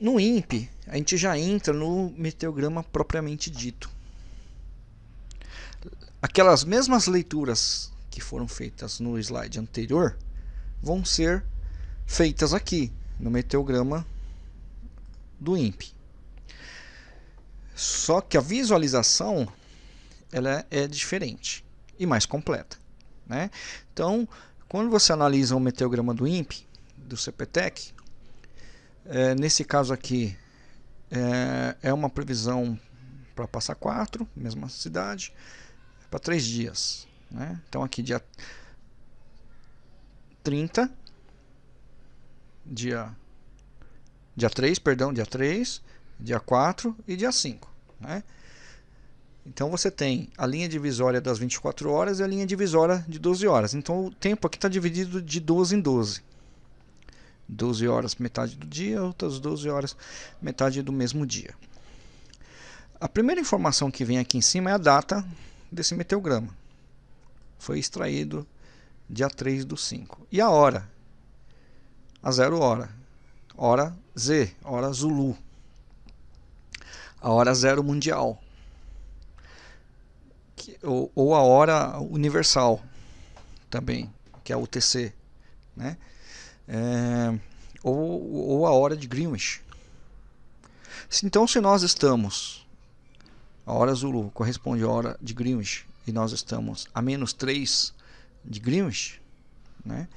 No INPE, a gente já entra no meteograma propriamente dito. Aquelas mesmas leituras que foram feitas no slide anterior vão ser feitas aqui no meteograma do INPE. Só que a visualização ela é diferente e mais completa. Né? Então, quando você analisa o meteograma do INPE, do CPTEC, é, nesse caso aqui é, é uma previsão para passar 4, mesma cidade, para 3 dias. Né? Então aqui dia 30, dia, dia 3, perdão, dia 3, dia 4 e dia 5. Né? Então você tem a linha divisória das 24 horas e a linha divisória de 12 horas. Então o tempo aqui está dividido de 12 em 12. 12 horas metade do dia, outras 12 horas metade do mesmo dia. A primeira informação que vem aqui em cima é a data desse meteograma. Foi extraído dia 3 do 5. E a hora? A zero hora. Hora Z, hora Zulu. A hora zero mundial. Que, ou, ou a hora universal também, que é a UTC. Né? é, ou, ou a hora de Greenwich. Então, se nós estamos, a hora Zulu corresponde à hora de Greenwich, e nós estamos a menos 3 de Greenwich, né?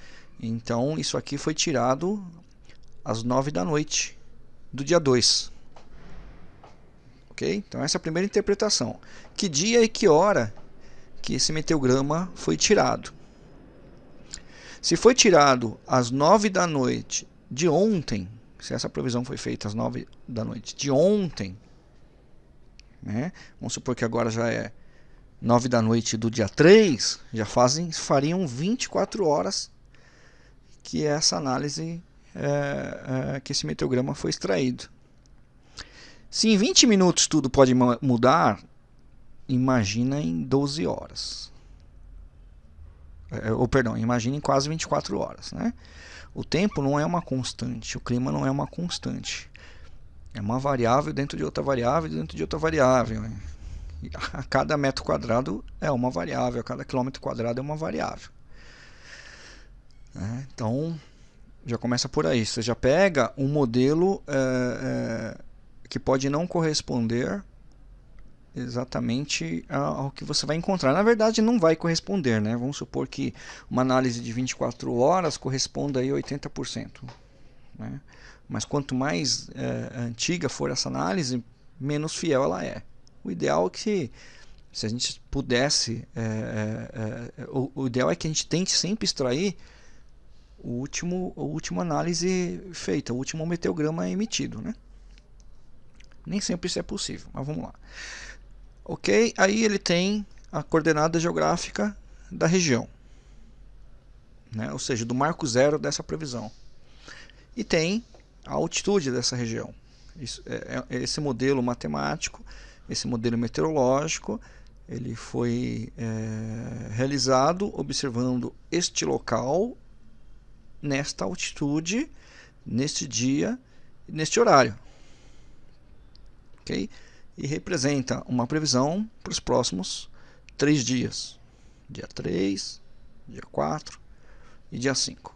então isso aqui foi tirado às 9 da noite do dia 2. Ok? Então, essa é a primeira interpretação. Que dia e que hora que esse meteograma foi tirado? Se foi tirado às 9 da noite de ontem, se essa previsão foi feita às 9 da noite de ontem, né? vamos supor que agora já é 9 da noite do dia 3, já fazem, fariam 24 horas que essa análise, é, é, que esse meteograma foi extraído. Se em 20 minutos tudo pode mudar, imagina em 12 horas. É, ou perdão, imaginem quase 24 horas. Né? O tempo não é uma constante, o clima não é uma constante. É uma variável dentro de outra variável, dentro de outra variável. Né? A cada metro quadrado é uma variável, a cada quilômetro quadrado é uma variável. Né? Então, já começa por aí. Você já pega um modelo é, é, que pode não corresponder exatamente ao que você vai encontrar. Na verdade, não vai corresponder, né? Vamos supor que uma análise de 24 horas corresponda a 80%. Né? Mas quanto mais é, antiga for essa análise, menos fiel ela é. O ideal é que, se a gente pudesse, é, é, é o, o, ideal é que a gente tente sempre extrair o último, a última análise feita, o último meteograma emitido, né? Nem sempre isso é possível, mas vamos lá. Ok? Aí ele tem a coordenada geográfica da região, né? ou seja, do marco zero dessa previsão. E tem a altitude dessa região. Isso, é, é, esse modelo matemático, esse modelo meteorológico, ele foi é, realizado observando este local, nesta altitude, neste dia, neste horário. E representa uma previsão para os próximos três dias. Dia 3, dia 4 e dia 5.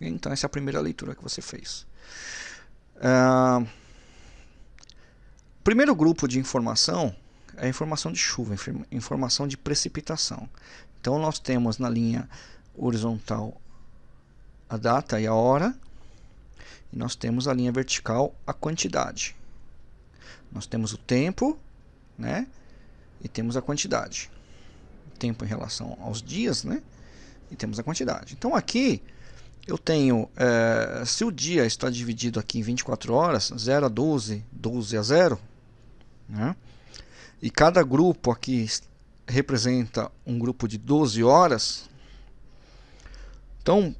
Então essa é a primeira leitura que você fez. Uh, primeiro grupo de informação é a informação de chuva, informação de precipitação. Então nós temos na linha horizontal a data e a hora, e nós temos a linha vertical a quantidade. Nós temos o tempo, né? E temos a quantidade. Tempo em relação aos dias, né? E temos a quantidade. Então aqui eu tenho, é, se o dia está dividido aqui em 24 horas, 0 a 12, 12 a 0, né? E cada grupo aqui representa um grupo de 12 horas. Então,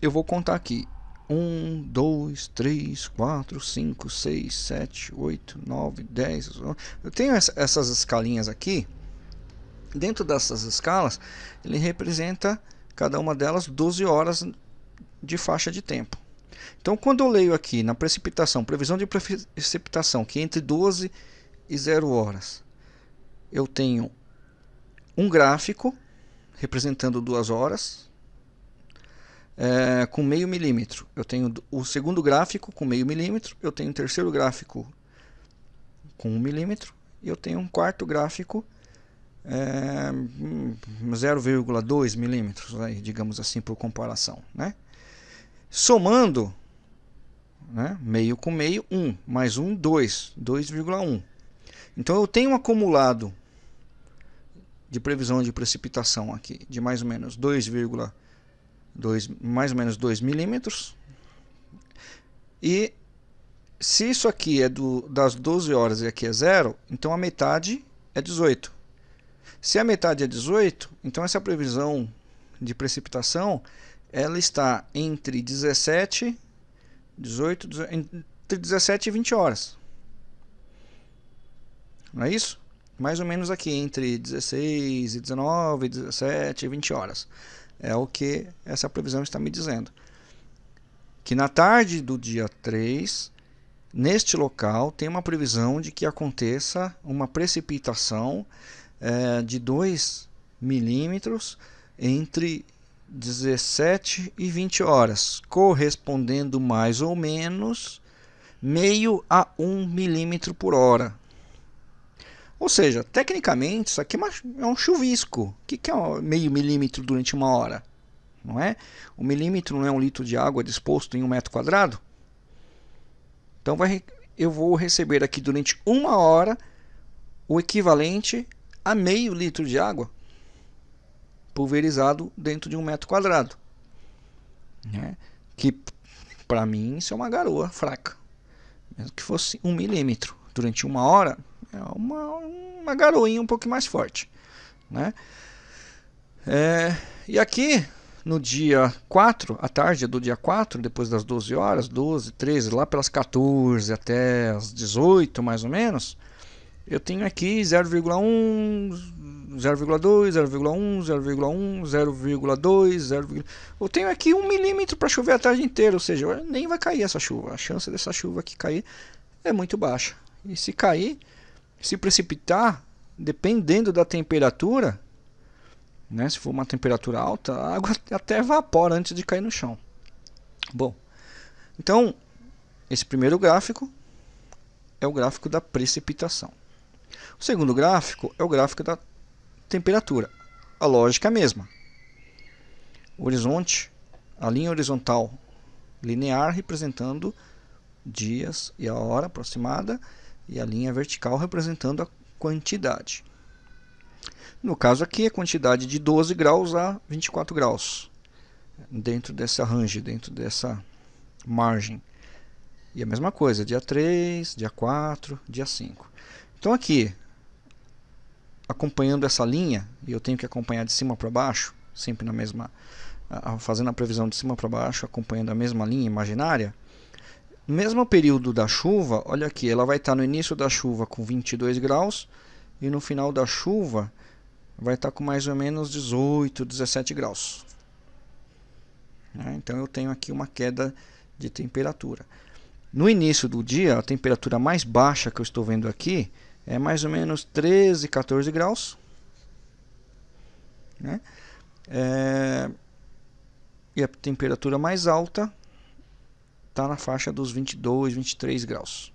eu vou contar aqui 1, 2, 3, 4, 5, 6, 7, 8, 9, 10. Eu tenho essas escalinhas aqui Dentro dessas escalas, ele representa cada uma delas 12 horas de faixa de tempo. Então, quando eu leio aqui na precipitação, previsão de precipitação, que é entre 12 e 0 horas, eu tenho um gráfico representando duas horas é, com meio milímetro. Eu tenho o segundo gráfico com meio milímetro, eu tenho o terceiro gráfico com um milímetro e eu tenho um quarto gráfico é, 0,2 milímetros, digamos assim, por comparação. Né? Somando né, meio com meio, 1, mais 1, 2, 2,1. Então eu tenho um acumulado de previsão de precipitação aqui de mais ou menos 2,2 mais ou menos 2 milímetros. E se isso aqui é do, das 12 horas e aqui é zero, então a metade é 18. Se a metade é 18, então essa previsão de precipitação ela está entre 17, 18, entre 17 e 20 horas. Não é isso? Mais ou menos aqui entre 16 e 19, 17 e 20 horas. É o que essa previsão está me dizendo. Que na tarde do dia 3, neste local, tem uma previsão de que aconteça uma precipitação é, de 2 milímetros entre 17 e 20 horas, correspondendo mais ou menos meio a 1 milímetro por hora. Ou seja, tecnicamente isso aqui é, é um chuvisco. O que é meio milímetro durante uma hora? Não é? O milímetro não é um litro de água disposto em um metro quadrado? Então vai, eu vou receber aqui durante uma hora o equivalente a meio litro de água pulverizado dentro de um metro quadrado. Né? Que para mim isso é uma garoa fraca. Mesmo que fosse um milímetro durante uma hora, é uma, uma garoinha um pouco mais forte. Né? É, e aqui no dia 4, à tarde do dia 4, depois das 12 horas, 12, 13, lá pelas 14 até as 18 mais ou menos, eu tenho aqui 0,1, 0,2, 0,1, 0,1, 0,2, 0, eu tenho aqui um milímetro para chover a tarde inteira, ou seja, nem vai cair essa chuva. A chance dessa chuva aqui cair é muito baixa. E se cair, se precipitar, dependendo da temperatura, né, se for uma temperatura alta, a água até evapora antes de cair no chão. Bom, então esse primeiro gráfico é o gráfico da precipitação. O segundo gráfico é o gráfico da temperatura. A lógica é a mesma. O horizonte, a linha horizontal linear representando dias e a hora aproximada e a linha vertical representando a quantidade. No caso aqui, a quantidade de 12 graus a 24 graus, dentro dessa range, dentro dessa margem. E a mesma coisa, dia 3, dia 4, dia 5. Então aqui, acompanhando essa linha, e eu tenho que acompanhar de cima para baixo, sempre na mesma, fazendo a previsão de cima para baixo, acompanhando a mesma linha imaginária, no mesmo período da chuva, olha aqui, ela vai estar no início da chuva com 22 graus e no final da chuva vai estar com mais ou menos 18, 17 graus. Né? Então eu tenho aqui uma queda de temperatura. No início do dia, a temperatura mais baixa que eu estou vendo aqui é mais ou menos 13, 14 graus. Né? É, e a temperatura mais alta está na faixa dos 22, 23 graus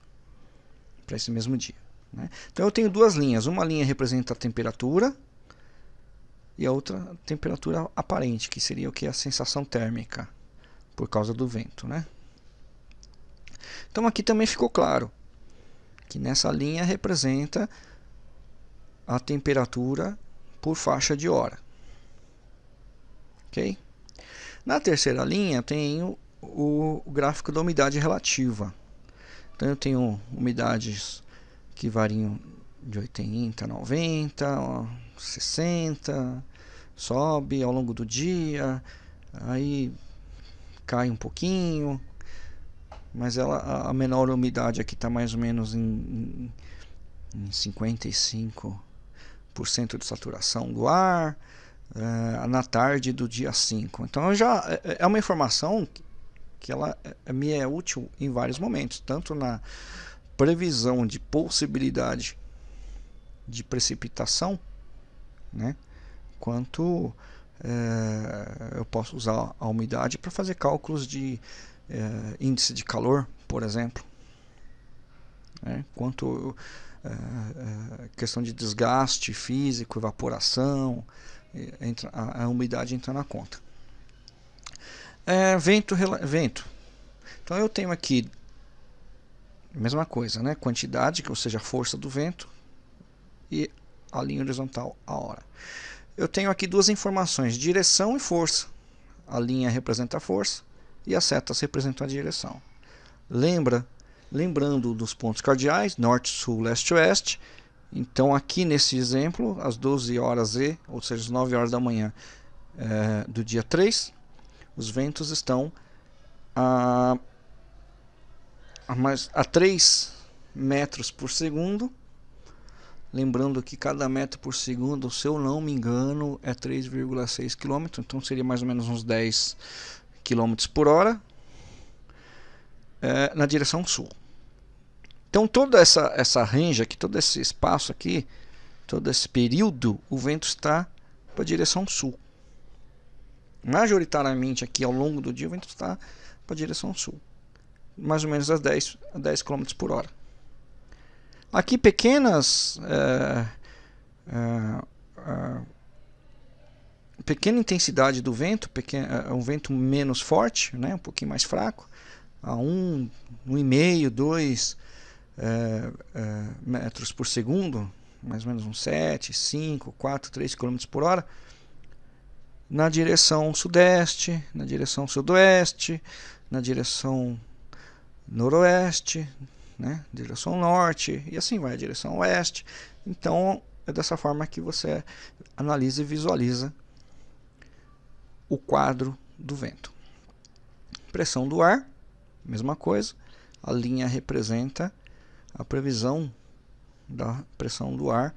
para esse mesmo dia. Né? Então eu tenho duas linhas. Uma linha representa a temperatura e a outra a temperatura aparente, que seria o que? A sensação térmica por causa do vento. Né? Então aqui também ficou claro que nessa linha representa a temperatura por faixa de hora. Ok? Na terceira linha tenho o, gráfico da umidade relativa. Então eu tenho umidades que variam de 80, 90, 60, sobe ao longo do dia, aí cai um pouquinho, mas ela, a menor umidade aqui está mais ou menos em, em, em 55%, de saturação do ar uh, na tarde do dia 5. Então já é, é uma informação que ela me é útil em vários momentos, tanto na previsão de possibilidade de precipitação, né, quanto é, eu posso usar a umidade para fazer cálculos de é, índice de calor, por exemplo, né, quanto é, questão de desgaste físico, evaporação, entra, a, a umidade entra na conta. É, vento, vento. Então eu tenho aqui mesma coisa, né? Quantidade, ou seja, a força do vento e a linha horizontal, a hora. Eu tenho aqui duas informações, direção e força. A linha representa a força e as setas representam a direção. Lembra, lembrando dos pontos cardeais, norte, sul, leste, oeste. Então aqui nesse exemplo, às 12 horas e, ou seja, às 9 horas da manhã é, do dia 3, os ventos estão a, a, mais, a 3 metros por segundo. Lembrando que cada metro por segundo, se eu não me engano, é 3,6 km, então seria mais ou menos uns 10 km por hora é, na direção sul. Então toda essa, essa range aqui, todo esse espaço aqui, todo esse período, o vento está para a direção sul majoritariamente aqui ao longo do dia o vento está para a direção sul, mais ou menos a 10, a 10 km por hora. Aqui pequenas é, é, é, pequena intensidade do vento, pequeno, é, um vento menos forte, né, um pouquinho mais fraco, a 1, 1,5, 2 metros por segundo, mais ou menos uns 7, 5, 4, 3 km por hora na direção sudeste, na direção sudoeste, na direção noroeste, né? direção norte e assim vai, direção oeste. Então é dessa forma que você analisa e visualiza o quadro do vento. Pressão do ar, mesma coisa, a linha representa a previsão da pressão do ar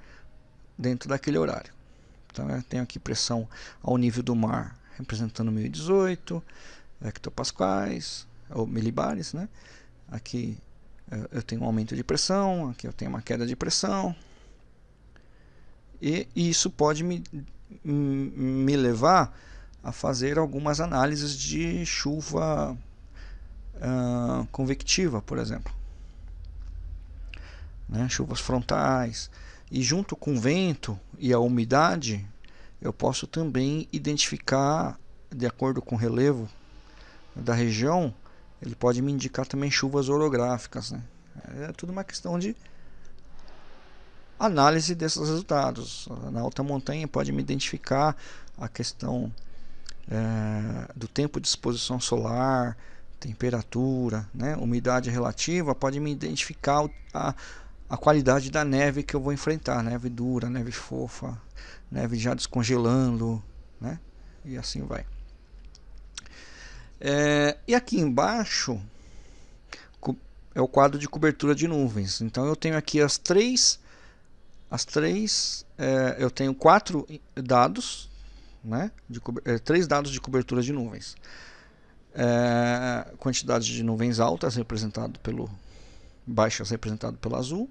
dentro daquele horário. Então eu tenho aqui pressão ao nível do mar, representando 1018 hectopascais, ou milibares, né? Aqui eu tenho um aumento de pressão, aqui eu tenho uma queda de pressão. E isso pode me, me levar a fazer algumas análises de chuva uh, convectiva, por exemplo. Né? Chuvas frontais, e junto com o vento e a umidade, eu posso também identificar, de acordo com o relevo da região, ele pode me indicar também chuvas orográficas. Né? É tudo uma questão de análise desses resultados. Na alta montanha pode me identificar a questão é, do tempo de exposição solar, temperatura, né? umidade relativa, pode me identificar a, a qualidade da neve que eu vou enfrentar, neve dura, neve fofa, neve já descongelando, né? E assim vai. É, e aqui embaixo é o quadro de cobertura de nuvens. Então eu tenho aqui as três, as três, é, eu tenho quatro dados, né? De, é, três dados de cobertura de nuvens. É, quantidade de nuvens altas representado pelo baixas representado pelo azul,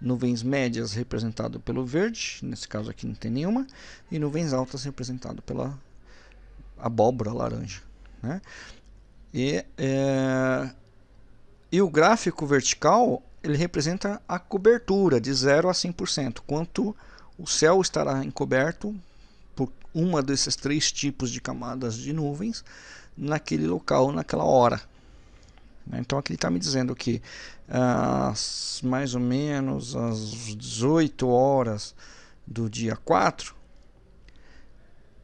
nuvens médias representado pelo verde, nesse caso aqui não tem nenhuma, e nuvens altas representado pela abóbora laranja. Né? E, é, e o gráfico vertical ele representa a cobertura de 0 a 100%, quanto o céu estará encoberto por uma desses três tipos de camadas de nuvens naquele local, naquela hora. Né? Então aqui ele está me dizendo que às, mais ou menos às 18 horas do dia 4,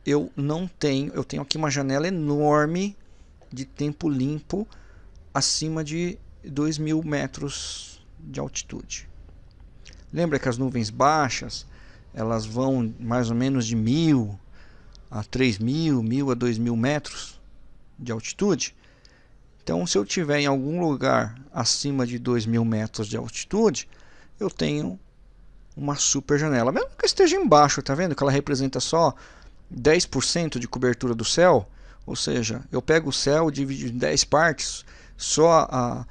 eu não tenho, eu tenho aqui uma janela enorme de tempo limpo acima de 2 mil metros de altitude. Lembra que as nuvens baixas elas vão mais ou menos de mil a 3 mil, mil a 2 mil metros de altitude. Então, se eu tiver em algum lugar acima de 2 mil metros de altitude, eu tenho uma super janela. Mesmo que esteja embaixo, tá vendo? Que ela representa só 10% de cobertura do céu. Ou seja, eu pego o céu, divido em 10 partes, só a,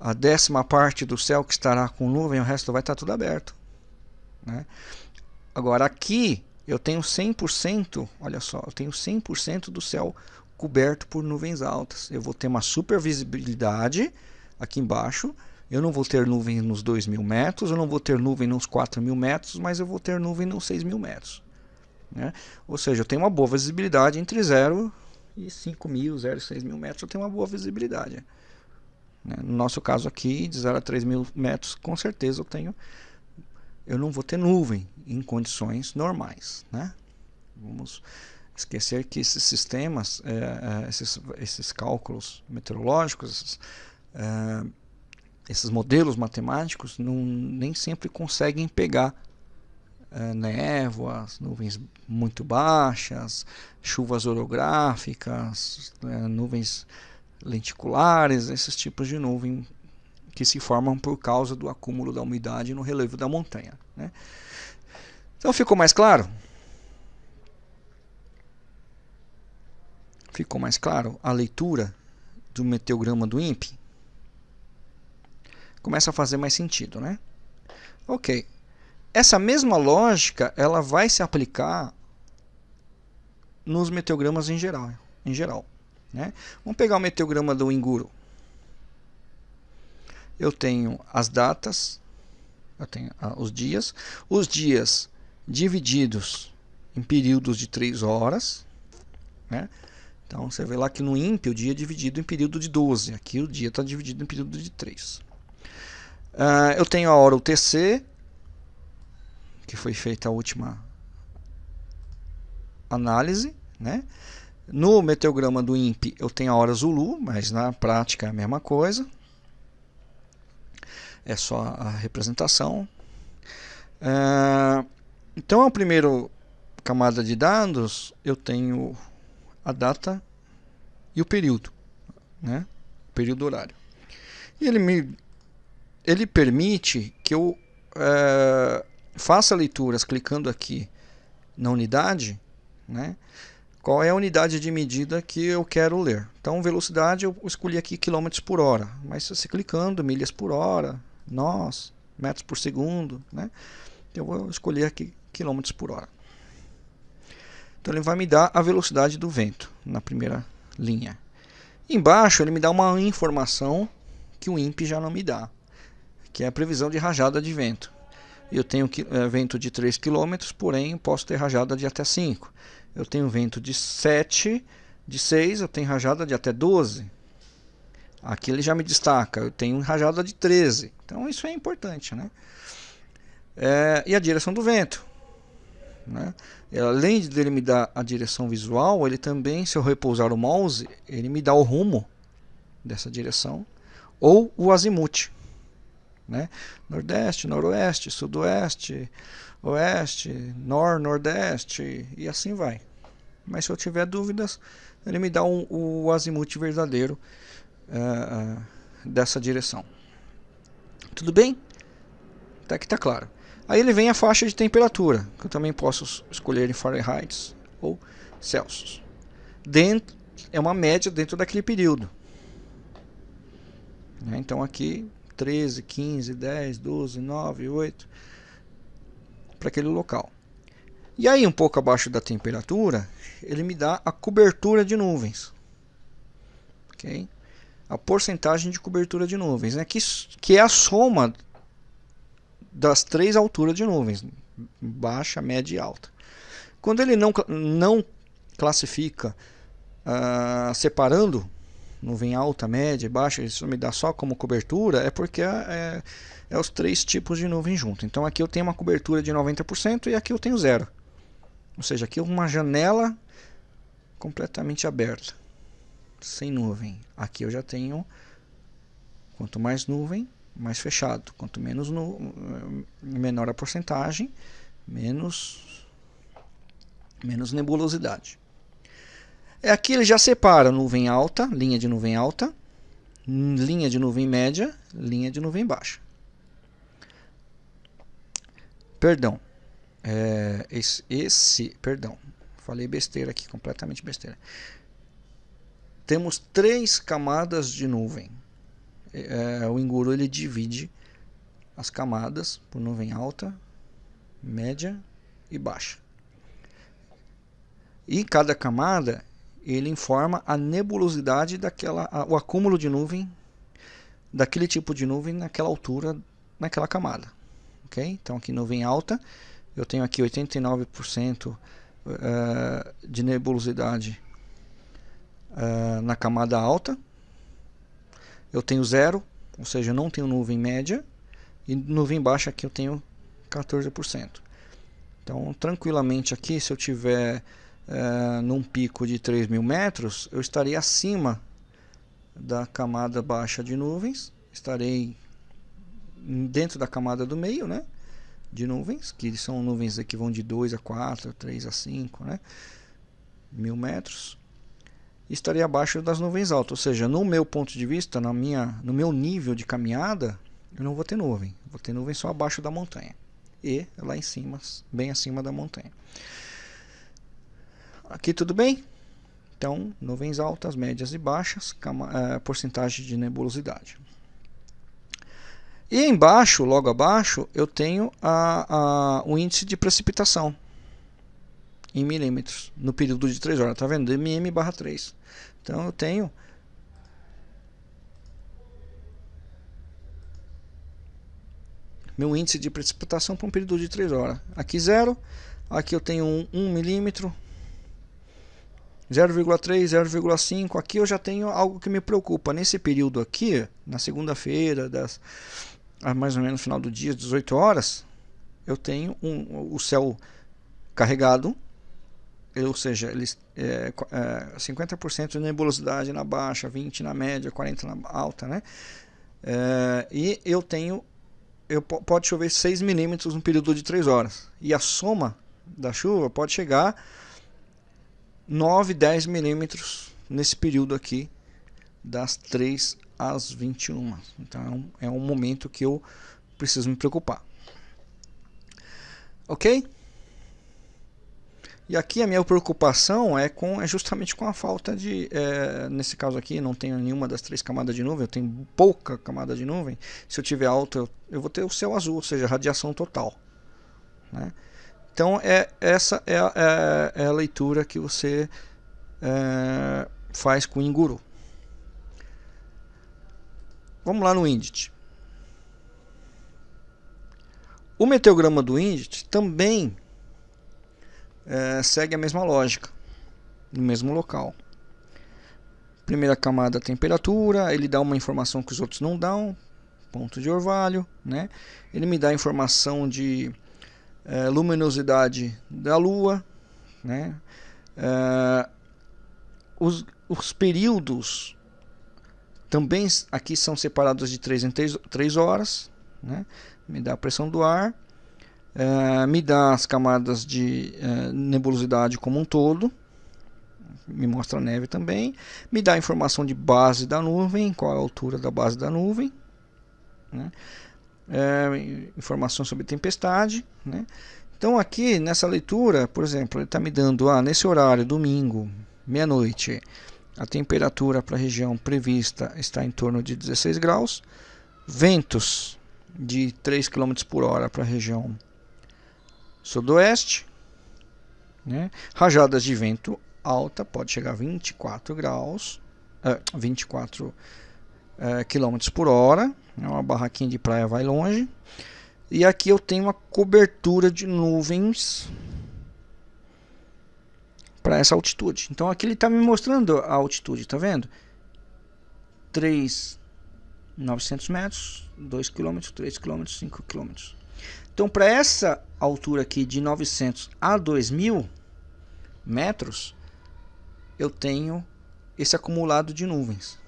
a décima parte do céu que estará com nuvem, o resto vai estar tudo aberto. Né? Agora aqui eu tenho 100%, olha só, eu tenho 100% do céu coberto por nuvens altas. Eu vou ter uma super visibilidade aqui embaixo. Eu não vou ter nuvem nos 2 mil metros, eu não vou ter nuvem nos 4 mil metros, mas eu vou ter nuvem nos 6 mil metros. Né? Ou seja, eu tenho uma boa visibilidade entre 0 e 5 mil, 0 e 6 mil metros, eu tenho uma boa visibilidade. Né? No nosso caso aqui, de 0 a 3 mil metros, com certeza eu tenho eu não vou ter nuvem em condições normais. Né? Vamos esquecer que esses sistemas, é, é, esses, esses cálculos meteorológicos, esses, é, esses modelos matemáticos não, nem sempre conseguem pegar é, névoas, nuvens muito baixas, chuvas orográficas, é, nuvens lenticulares, esses tipos de nuvem que se formam por causa do acúmulo da umidade no relevo da montanha. Né? Então ficou mais claro? Ficou mais claro a leitura do meteograma do INPE? Começa a fazer mais sentido, né? Ok. Essa mesma lógica ela vai se aplicar nos meteogramas em geral. Em geral né? Vamos pegar o meteograma do Inguru. Eu tenho as datas, eu tenho ah, os dias, os dias divididos em períodos de 3 horas, né? Então você vê lá que no INPE o dia é dividido em período de 12. Aqui o dia está dividido em período de 3. Uh, ah, eu tenho a hora UTC, que foi feita a última análise. Né? No meteograma do INPE eu tenho a hora Zulu, mas na prática é a mesma coisa. É só a representação. Uh, então a primeira camada de dados eu tenho a data e o período, né? O período horário. E ele me ele permite que eu é, faça leituras clicando aqui na unidade, né? Qual é a unidade de medida que eu quero ler? Então, velocidade eu escolhi aqui km por hora, mas se clicando milhas por hora, nós, metros por segundo, né? Eu vou escolher aqui km por hora. Então ele vai me dar a velocidade do vento na primeira linha. Embaixo ele me dá uma informação que o INPE já não me dá, que é a previsão de rajada de vento. Eu tenho é, vento de 3 km, porém posso ter rajada de até 5. Eu tenho vento de 7, de 6, eu tenho rajada de até 12. Aqui ele já me destaca, eu tenho rajada de 13. Então isso é importante, né? É, e a direção do vento. Né? Além de ele me dar a direção visual, ele também, se eu repousar o mouse, ele me dá o rumo dessa direção ou o azimuth. Né? Nordeste, noroeste, sudoeste, oeste, nor, nordeste e assim vai. Mas se eu tiver dúvidas, ele me dá um, o azimuth verdadeiro uh, dessa direção. Tudo bem? Até que está claro. Aí ele vem a faixa de temperatura, que eu também posso escolher em Fahrenheit ou Celsius. Dentro, é uma média dentro daquele período. Né? Então aqui 13, 15, 10, 12, 9, 8 para aquele local. E aí um pouco abaixo da temperatura, ele me dá a cobertura de nuvens. OK? A porcentagem de cobertura de nuvens, né? que, que é a soma das três alturas de nuvens, baixa, média e alta. Quando ele não, não classifica uh, separando nuvem alta, média e baixa, isso me dá só como cobertura, é porque é, é, é os três tipos de nuvem junto. Então aqui eu tenho uma cobertura de 90% e aqui eu tenho zero. Ou seja, aqui uma janela completamente aberta, sem nuvem. Aqui eu já tenho, quanto mais nuvem, mais fechado. Quanto menos no, menor a porcentagem, menos, menos nebulosidade. É aqui ele já separa nuvem alta, linha de nuvem alta, linha de nuvem média, linha de nuvem baixa. perdão, é, esse, esse, perdão, falei besteira aqui, completamente besteira. Temos três camadas de nuvem. É, o Enguru ele divide as camadas por nuvem alta, média e baixa. E cada camada ele informa a nebulosidade daquela, a, o acúmulo de nuvem daquele tipo de nuvem naquela altura, naquela camada. Ok? Então aqui nuvem alta, eu tenho aqui 89% uh, eh, de nebulosidade uh, na camada alta. Eu tenho zero, ou seja, eu não tenho nuvem média. E nuvem baixa aqui eu tenho 14%. Então, tranquilamente aqui, se eu tiver uh, num pico de 3 mil metros, eu estaria acima da camada baixa de nuvens. Estarei dentro da camada do meio, né? De nuvens, que são nuvens que vão de 2 a 4, 3 a 5, né? Mil metros. Estarei abaixo das nuvens altas, ou seja, no meu ponto de vista, na minha, no meu nível de caminhada, eu não vou ter nuvem. Vou ter nuvem só abaixo da montanha. E lá em cima, bem acima da montanha. Aqui tudo bem? Então, nuvens altas, médias e baixas, uh, porcentagem de nebulosidade. E embaixo, logo abaixo, eu tenho a, a, o índice de precipitação em milímetros no período de 3 horas. Está vendo? mm barra 3. Então eu tenho meu índice de precipitação para um período de 3 horas. Aqui 0, aqui eu tenho 1 um, um milímetro, 0,3, 0,5. Aqui eu já tenho algo que me preocupa. Nesse período aqui, na segunda-feira, das mais ou menos no final do dia, 18 horas, eu tenho um, o céu carregado, ou seja, eles, é, é, 50% de nebulosidade na baixa, 20% na média, 40% na alta, né? É, e eu tenho, eu, pode chover 6 milímetros no período de 3 horas. E a soma da chuva pode chegar 9, 10 milímetros nesse período aqui, das 3 às 21. Então é um momento que eu preciso me preocupar. Ok? E aqui a minha preocupação é, com, é justamente com a falta de, é, nesse caso aqui, não tenho nenhuma das três camadas de nuvem, eu tenho pouca camada de nuvem. Se eu tiver alto, eu, eu vou ter o céu azul, ou seja, radiação total. Né? Então, é, essa é a, é, é a leitura que você é, faz com o Inguru. Vamos lá no Indit. O meteograma do Indit também é, segue a mesma lógica, no mesmo local. Primeira camada, temperatura, ele dá uma informação que os outros não dão, ponto de orvalho, né? Ele me dá informação de é, luminosidade da Lua, né? É, os, os períodos também aqui são separados de 3 em 3, 3 horas, né? Me dá a pressão do ar, é, me dá as camadas de é, nebulosidade como um todo, me mostra a neve também, me dá a informação de base da nuvem, qual é a altura da base da nuvem, né? informação sobre tempestade. Né? Então aqui nessa leitura, por exemplo, ele está me dando, ah, nesse horário, domingo, meia-noite, a temperatura para a região prevista está em torno de 16 graus, ventos de 3 km por hora para a região sudoeste, né? rajadas de vento alta, pode chegar a 24 graus, uh, 24 uh, km por hora, é uma barraquinha de praia vai longe. E aqui eu tenho uma cobertura de nuvens para essa altitude. Então aqui ele está me mostrando a altitude, tá vendo? 3.900 metros, 2 km, 3 km, 5 km. Então para essa altura aqui de 900 a 2000 metros, eu tenho esse acumulado de nuvens.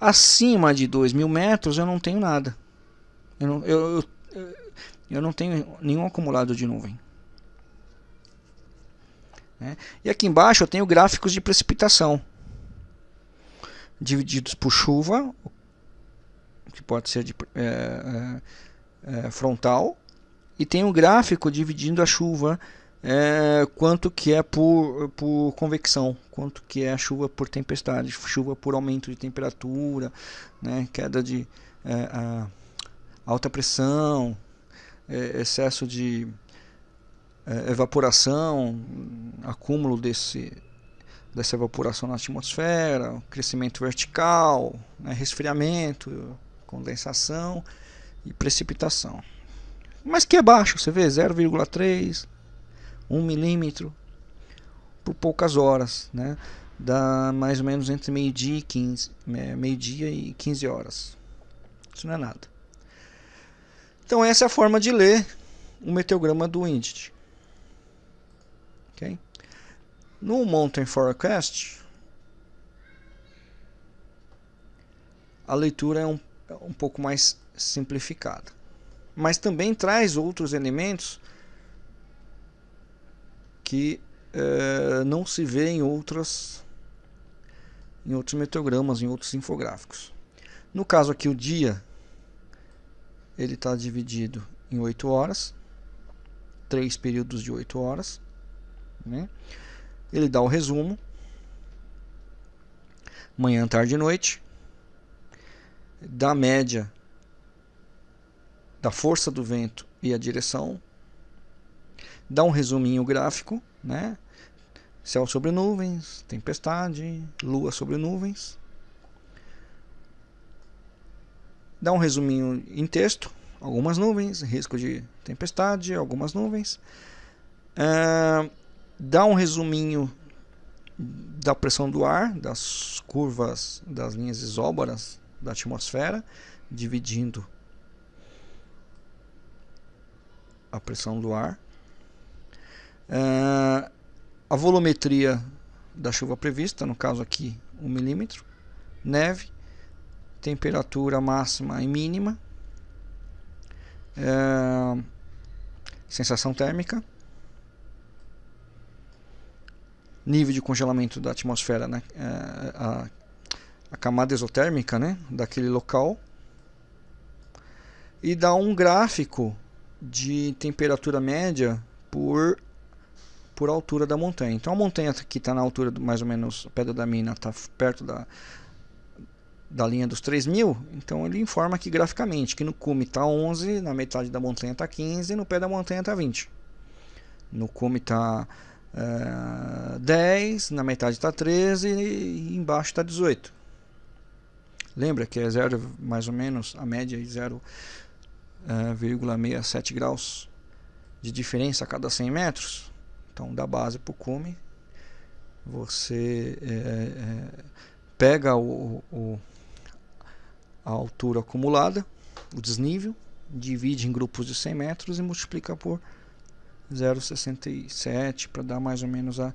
Acima de 2 mil metros eu não tenho nada. Eu não, eu, eu, eu não tenho nenhum acumulado de nuvem. Né? E aqui embaixo eu tenho gráficos de precipitação. Divididos por chuva, que pode ser de, é, é, é, frontal, e tem um gráfico dividindo a chuva é, quanto que é por, por convecção, quanto que é a chuva por tempestade, chuva por aumento de temperatura, né, queda de é, alta pressão, é, excesso de é, evaporação, acúmulo desse, dessa evaporação na atmosfera, crescimento vertical, né, resfriamento, condensação e precipitação. Mas que é baixo, você vê 0,3, 1 milímetro por poucas horas, né? Dá mais ou menos entre meio-dia e 15, é, meio-dia e 15 horas. Isso não é nada. Então essa é a forma de ler o meteograma do Indet. Okay? No Mountain Forecast, a leitura é um, é um pouco mais simplificada. Mas também traz outros elementos que é, não se vê em outras em outros meteogramas, em outros infográficos. No caso aqui o dia ele está dividido em 8 horas, três períodos de 8 horas. Né? Ele dá o resumo, manhã, tarde e noite, da média da força do vento e a direção, dá um resuminho gráfico, né? Céu sobre nuvens, tempestade, lua sobre nuvens. Dá um resuminho em texto, algumas nuvens, risco de tempestade, algumas nuvens. É, dá um resuminho da pressão do ar, das curvas das linhas isóbaras da atmosfera, dividindo a pressão do ar. Uh, a volumetria da chuva prevista, no caso aqui 1 milímetro, neve, temperatura máxima e mínima, uh, sensação térmica, nível de congelamento da atmosfera, né, uh, a, a camada exotérmica né, daquele local, e dá um gráfico de temperatura média por por altura da montanha. Então a montanha que está na altura do, mais ou menos, a Pedra da Mina está perto da, da linha dos 3000, então ele informa aqui graficamente que no cume está 11, na metade da montanha está 15 e no pé da montanha está 20. No cume está uh, 10, na metade está 13 e embaixo está 18. Lembra que é zero, mais ou menos, a média é 0,67 uh, graus de diferença a cada 100 metros? Então, da base para o cume, você é, é, pega o, o, a altura acumulada, o desnível, divide em grupos de 100 metros e multiplica por 0,67 para dar mais ou menos a,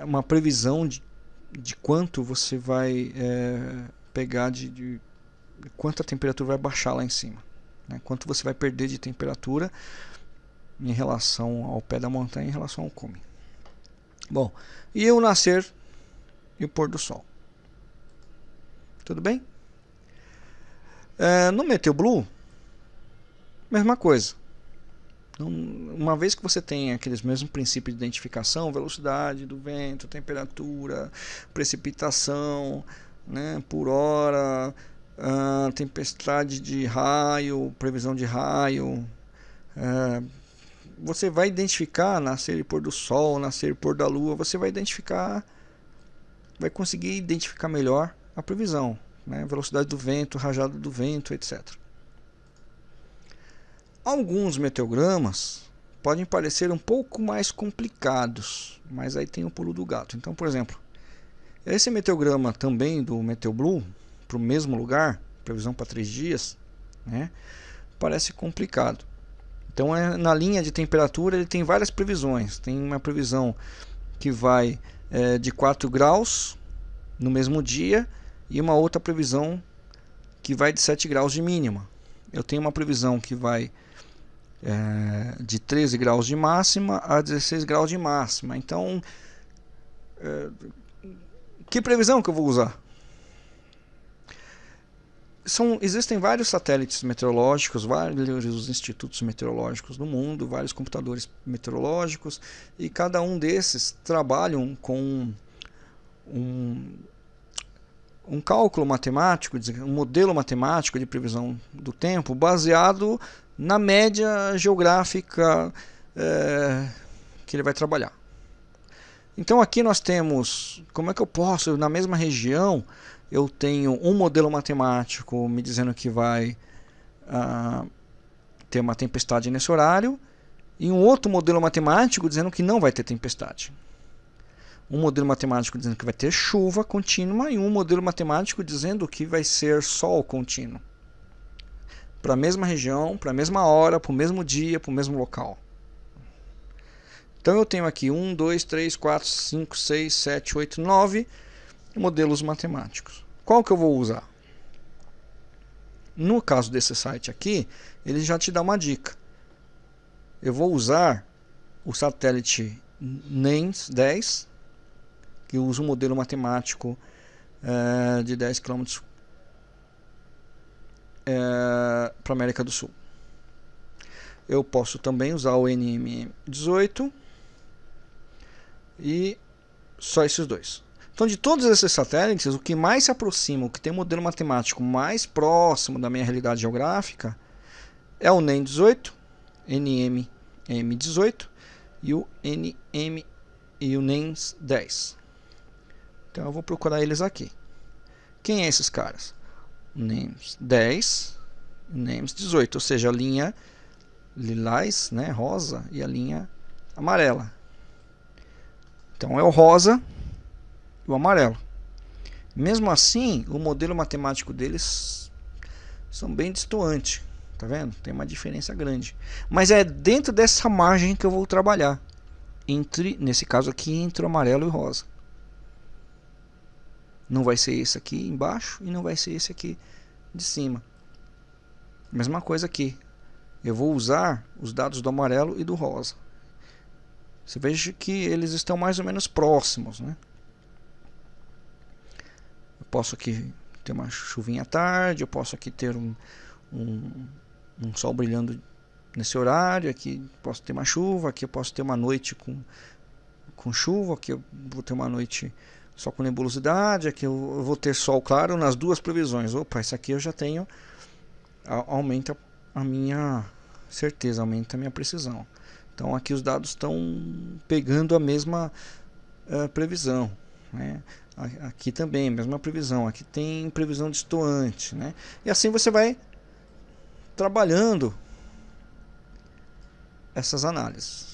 uma previsão de, de quanto você vai é, pegar de, de quanto a temperatura vai baixar lá em cima, né? quanto você vai perder de temperatura em relação ao pé da montanha em relação ao cume. Bom, e o nascer e o pôr do sol. Tudo bem? É, no Meteo Blue, mesma coisa. Uma vez que você tem aqueles mesmos princípios de identificação, velocidade do vento, temperatura, precipitação, né, por hora, uh, tempestade de raio, previsão de raio, uh, você vai identificar nascer e pôr do sol, nascer e pôr da lua, você vai identificar, vai conseguir identificar melhor a previsão, né? velocidade do vento, rajada do vento, etc. Alguns meteogramas podem parecer um pouco mais complicados, mas aí tem o pulo do gato. Então, por exemplo, esse meteograma também do Meteoblue, para o mesmo lugar, previsão para três dias, né? parece complicado. Então, é, na linha de temperatura, ele tem várias previsões. Tem uma previsão que vai é, de 4 graus no mesmo dia e uma outra previsão que vai de 7 graus de mínima. Eu tenho uma previsão que vai é, de 13 graus de máxima a 16 graus de máxima. Então, é, que previsão que eu vou usar? São, existem vários satélites meteorológicos, vários institutos meteorológicos no mundo, vários computadores meteorológicos, e cada um desses trabalham com um, um cálculo matemático, um modelo matemático de previsão do tempo baseado na média geográfica é, que ele vai trabalhar. Então aqui nós temos, como é que eu posso, na mesma região, eu tenho um modelo matemático me dizendo que vai uh, ter uma tempestade nesse horário e um outro modelo matemático dizendo que não vai ter tempestade. Um modelo matemático dizendo que vai ter chuva contínua e um modelo matemático dizendo que vai ser sol contínuo. Para a mesma região, para a mesma hora, para o mesmo dia, para o mesmo local. Então eu tenho aqui 1, 2, 3, 4, 5, 6, 7, 8, 9 modelos matemáticos. Qual que eu vou usar? No caso desse site aqui, ele já te dá uma dica. Eu vou usar o satélite NEMS 10, que usa um modelo matemático é, de 10 km é, para a América do Sul. Eu posso também usar o NM18 e só esses dois. Então, de todos esses satélites, o que mais se aproxima, o que tem um modelo matemático mais próximo da minha realidade geográfica, é o NEM18, NMM18 e o NM e o NEMS10. Então, eu vou procurar eles aqui. Quem é esses caras? NEMS10 e NEMS18, ou seja, a linha lilás, né, rosa, e a linha amarela. Então, é o rosa o amarelo. Mesmo assim, o modelo matemático deles são bem distantes, tá vendo? Tem uma diferença grande. Mas é dentro dessa margem que eu vou trabalhar. Entre, nesse caso aqui, entre o amarelo e o rosa. Não vai ser esse aqui embaixo e não vai ser esse aqui de cima. Mesma coisa aqui. Eu vou usar os dados do amarelo e do rosa. Você veja que eles estão mais ou menos próximos, né? Posso aqui ter uma chuvinha à tarde, eu posso aqui ter um, um, um sol brilhando nesse horário, aqui posso ter uma chuva, aqui eu posso ter uma noite com, com chuva, aqui eu vou ter uma noite só com nebulosidade, aqui eu vou ter sol claro nas duas previsões. Opa, isso aqui eu já tenho, aumenta a minha certeza, aumenta a minha precisão. Então aqui os dados estão pegando a mesma uh, previsão. Né? Aqui também, mesma previsão. Aqui tem previsão distoante. Né? E assim você vai trabalhando essas análises.